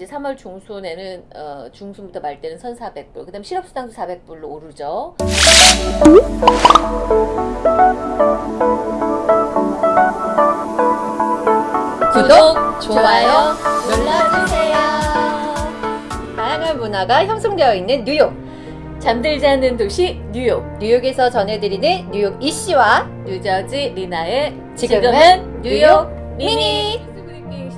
이제 3월 중순에는 어, 중순부터 말 때는 1,400불, 그 다음 실업수당도 400불로 오르죠. 구독, 좋아요 눌러주세요. 다양한 문화가 형성되어 있는 뉴욕. 잠들지 않는 도시 뉴욕, 뉴욕에서 전해드리는 뉴욕 이씨와 뉴저지 리나의 지금은 뉴욕 미니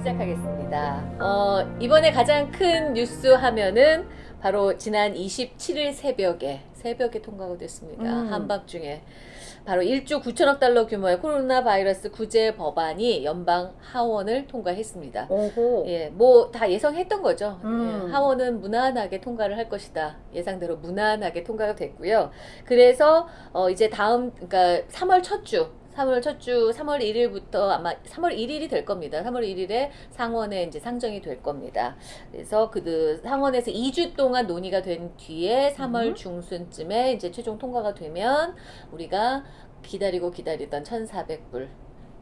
시작하겠습니다. 어, 이번에 가장 큰 뉴스 하면은 바로 지난 27일 새벽에 새벽에 통과가 됐습니다. 음. 한밤중에 바로 1조 9천억 달러 규모의 코로나 바이러스 구제 법안이 연방 하원을 통과했습니다. 오호. 예, 뭐 다 예상했던 거죠. 음. 예, 하원은 무난하게 통과를 할 것이다. 예상대로 무난하게 통과가 됐고요. 그래서 어 이제 다음 그러니까 3월 첫 주, 3월 첫 주, 3월 1일부터 아마 3월 1일이 될 겁니다. 3월 1일에 상원에 이제 상정이 될 겁니다. 그래서 그 상원에서 2주 동안 논의가 된 뒤에 3월 음. 중순쯤에 이제 최종 통과가 되면 우리가 기다리고 기다리던 1,400불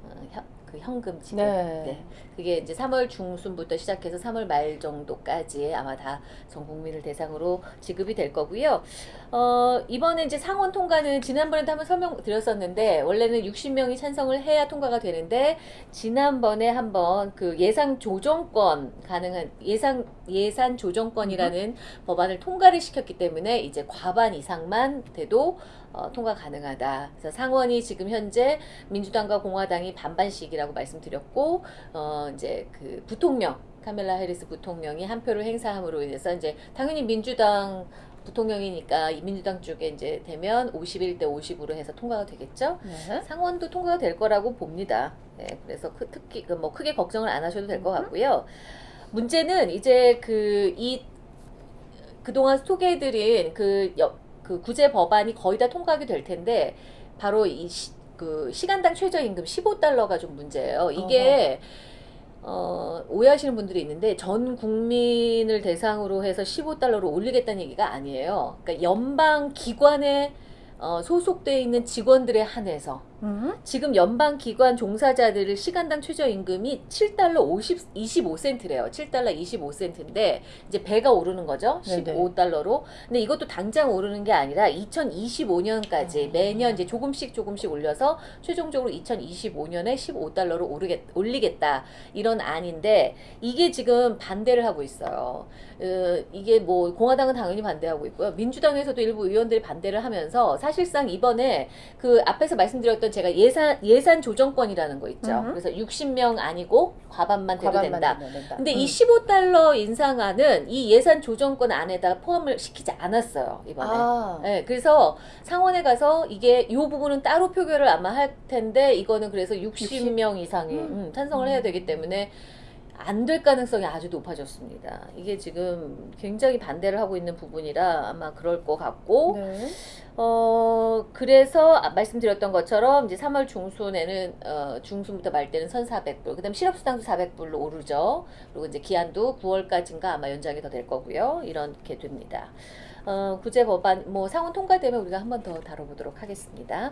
어, 현- 그 현금 지급 네. 네. 그게 이제 3월 중순부터 시작해서 3월 말 정도까지 아마 다 전 국민을 대상으로 지급이 될 거고요. 어, 이번에 이제 상원 통과는 지난번에도 한번 설명드렸었는데 원래는 60명이 찬성을 해야 통과가 되는데 지난번에 한번 그 예상 조정권 가능한 예상 예산 조정권이라는 법안을 통과를 시켰기 때문에 이제 과반 이상만 돼도 어, 통과 가능하다. 그래서 상원이 지금 현재 민주당과 공화당이 반반씩이라 고 말씀드렸고 어 이제 그 부통령 카멜라 해리스 부통령이 한 표를 행사함으로 인해서 이제 당연히 민주당 부통령이니까 이 민주당 쪽에 이제 되면 51대 50으로 해서 통과가 되겠죠. 네. 상원도 통과가 될 거라고 봅니다. 네, 그래서 크, 특히 그뭐 크게 걱정을 안 하셔도 될것 음. 같고요. 문제는 이제 그 이 그동안 소개해드린 그, 여, 그 구제 법안이 거의 다 통과하게 될 텐데 바로 이 시, 그 시간당 최저임금 15달러가 좀 문제예요. 이게 어, 오해하시는 분들이 있는데 전 국민을 대상으로 해서 15달러로 올리겠다는 얘기가 아니에요. 그러니까 연방 기관에 어, 소속돼 있는 직원들에 한해서 음. 지금 연방 기관 종사자들을 시간당 최저임금이 7달러 50 25센트래요. 7달러 25센트인데 이제 배가 오르는 거죠. 네네. 15달러로. 근데 이것도 당장 오르는 게 아니라 2025년까지 아. 매년 이제 조금씩 조금씩 올려서 최종적으로 2025년에 15달러로 오르겠 올리겠다. 이런 안인데 이게 지금 반대를 하고 있어요. 어, 이게 뭐 공화당은 당연히 반대하고 있고요. 민주당에서도 일부 의원들이 반대를 하면서 사실상 이번에 그 앞에서 말씀드렸던 제가 예산 예산 조정권이라는 거 있죠. 음흠. 그래서 60명 아니고 과반만 돼도 과반만 된다. 된다. 근데 음. 이 15달러 인상안은 이 예산 조정권 안에다 포함을 시키지 않았어요 이번에. 아. 네, 그래서 상원에 가서 이게 이 부분은 따로 표결을 아마 할 텐데 이거는 그래서 60명 이상이 음. 음, 찬성을 해야 되기 때문에 안 될 가능성이 아주 높아졌습니다. 이게 지금 굉장히 반대를 하고 있는 부분이라 아마 그럴 것 같고 네. 어 그래서 아, 말씀드렸던 것처럼 이제 3월 중순에는 어 중순부터 말 때는 1,400불, 그다음 실업수당도 400불로 오르죠. 그리고 이제 기한도 9월까지인가 아마 연장이 더 될 거고요. 이렇게 됩니다. 어 구제 법안 뭐 상원 통과되면 우리가 한 번 더 다뤄보도록 하겠습니다.